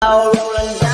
到有人。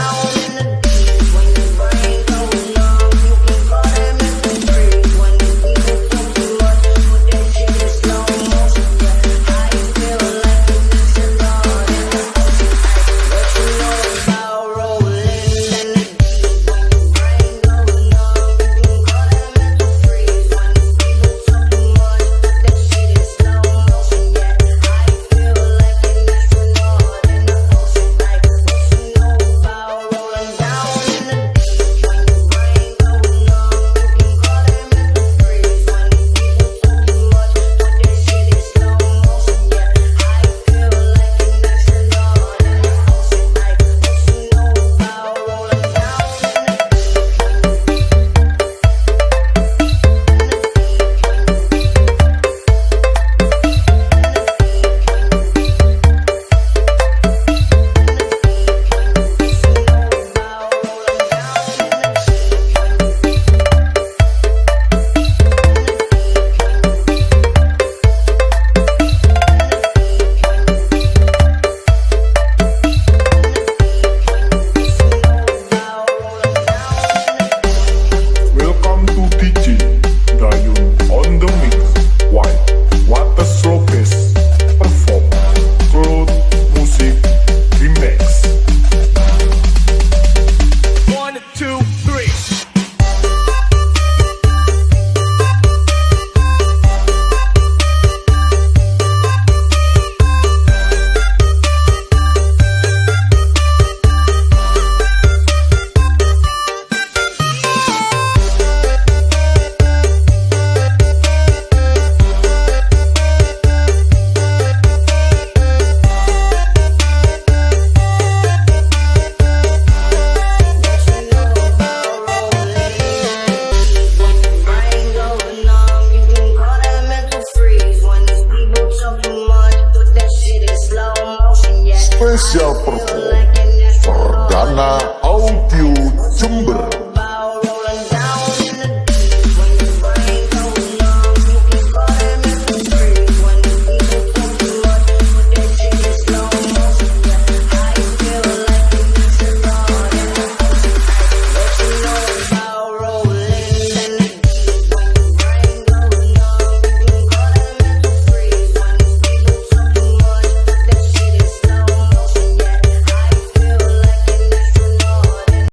Special perform Perdana